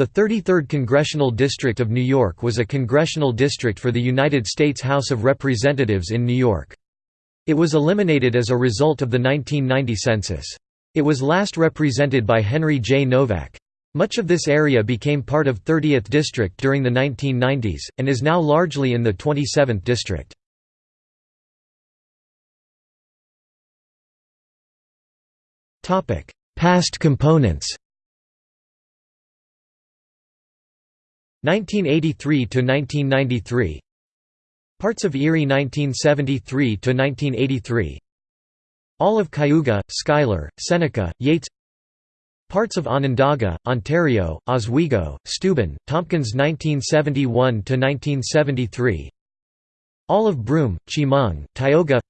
The 33rd Congressional District of New York was a congressional district for the United States House of Representatives in New York. It was eliminated as a result of the 1990 census. It was last represented by Henry J. Nowak. Much of this area became part of 30th District during the 1990s, and is now largely in the 27th District. Past components 1983 to 1993 Parts of Erie 1973 to 1983 All of Cayuga, Schuyler, Seneca, Yates. Parts of Onondaga, Ontario, Oswego, Steuben, Tompkins 1971 to 1973 All of Broome, Chemung, Tioga.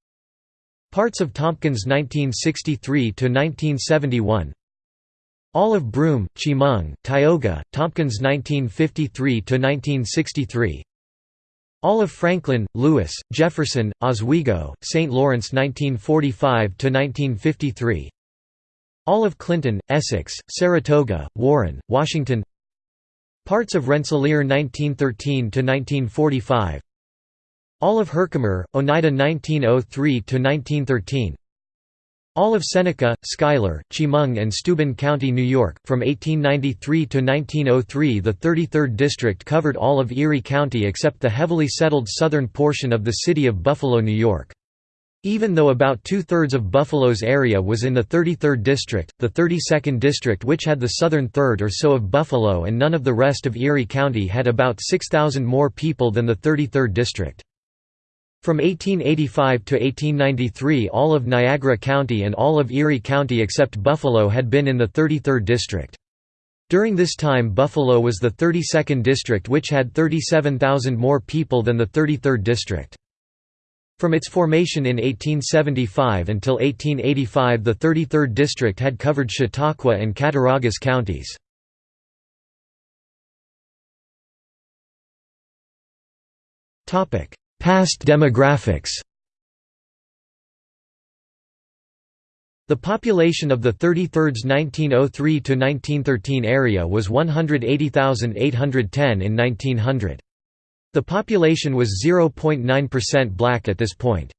Parts of Tompkins 1963 to 1971 all of Broome, Chemung, Tioga, Tompkins 1953–1963 Olive Franklin, Lewis, Jefferson, Oswego, St. Lawrence 1945–1953 Olive Clinton, Essex, Saratoga, Warren, Washington. Parts of Rensselaer 1913–1945 Olive Herkimer, Oneida 1903–1913 all of Seneca, Schuyler, Chemung and Steuben County, New York, from 1893 to 1903 the 33rd District covered all of Erie County except the heavily settled southern portion of the city of Buffalo, New York. Even though about two-thirds of Buffalo's area was in the 33rd District, the 32nd District which had the southern third or so of Buffalo and none of the rest of Erie County had about 6,000 more people than the 33rd District. From 1885 to 1893 all of Niagara County and all of Erie County except Buffalo had been in the 33rd District. During this time Buffalo was the 32nd District which had 37,000 more people than the 33rd District. From its formation in 1875 until 1885 the 33rd District had covered Chautauqua and Cattaraugus counties. Past demographics The population of the 33rd's 1903–1913 area was 180,810 in 1900. The population was 0.9% black at this point.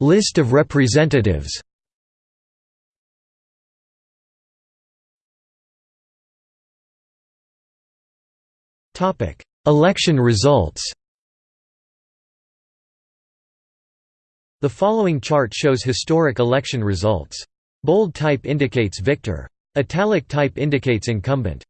List of representatives Election results The following chart shows historic election results. Bold type indicates victor. Italic type indicates incumbent.